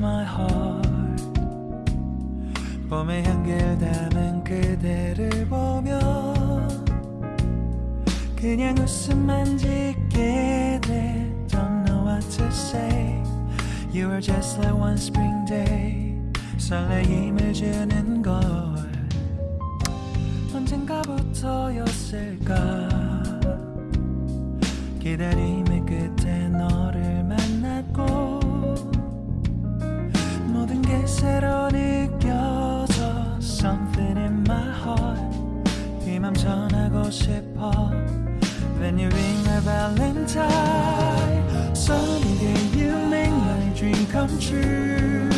my heart 봄의 향기를 담은 그대를 보며 그냥 웃음만 짓게 돼 Don't know what to say You were just like one spring day 설레임을 주는 걸 언젠가부터였을까 기다림의 끝 이 맘 전하고 싶어 When you ring my valentine Sunny day you make my dream come true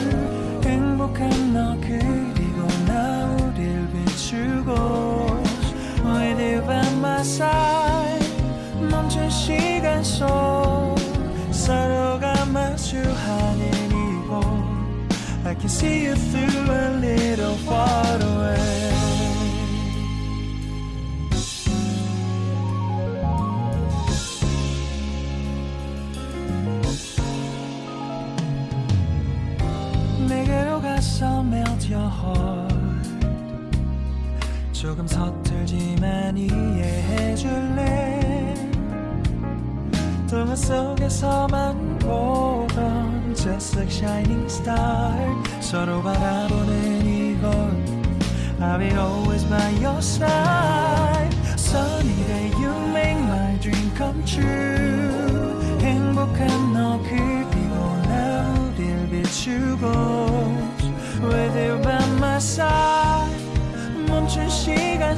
행복한 너 그리고 나 우릴 비추고 With you by my side 멈춘 시간 속 서로가 마주하는 이곳 I can see you through a little far away 조금 서툴지만 이해해줄래 동화 속에서만 보던 Just like shining star 서로 바라보는 이곳 I'll be always by your side Sunny day you make my dream come true 행복한 너 그리고 나 우릴 비추고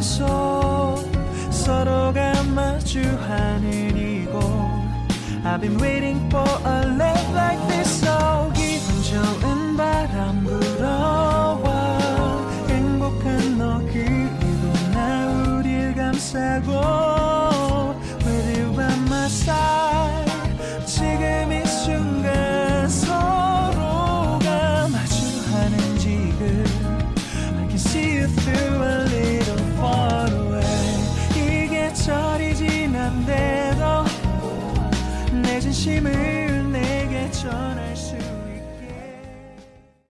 속 서로가 마주하는 이곳 I've been waiting for a love like this so 기분 좋은 바람 불 진심을 내게 수